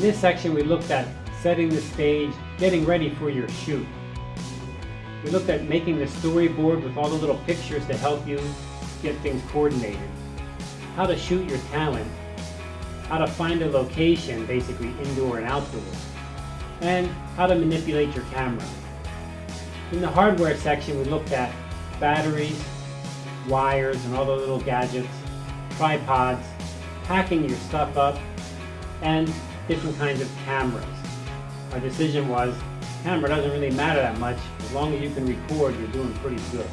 this section we looked at setting the stage, getting ready for your shoot. We looked at making the storyboard with all the little pictures to help you get things coordinated. How to shoot your talent. How to find a location, basically indoor and outdoor. And how to manipulate your camera. In the hardware section we looked at batteries, wires and all the little gadgets, tripods, packing your stuff up, and different kinds of cameras. Our decision was, camera doesn't really matter that much. As long as you can record, you're doing pretty good.